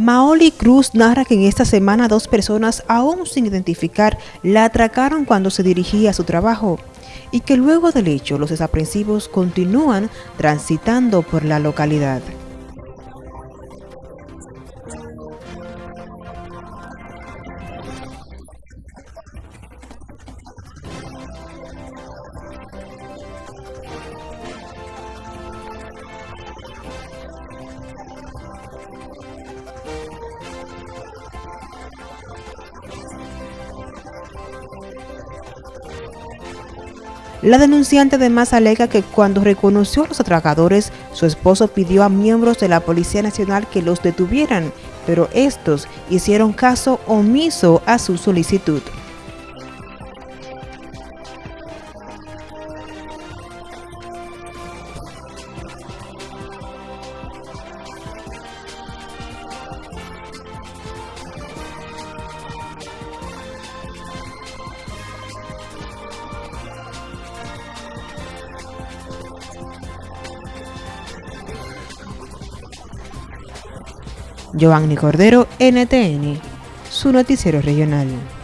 Maoli Cruz narra que en esta semana dos personas aún sin identificar la atracaron cuando se dirigía a su trabajo y que luego del hecho los desaprensivos continúan transitando por la localidad. La denunciante además alega que cuando reconoció a los atracadores, su esposo pidió a miembros de la Policía Nacional que los detuvieran, pero estos hicieron caso omiso a su solicitud. Giovanni Cordero, NTN, su noticiero regional.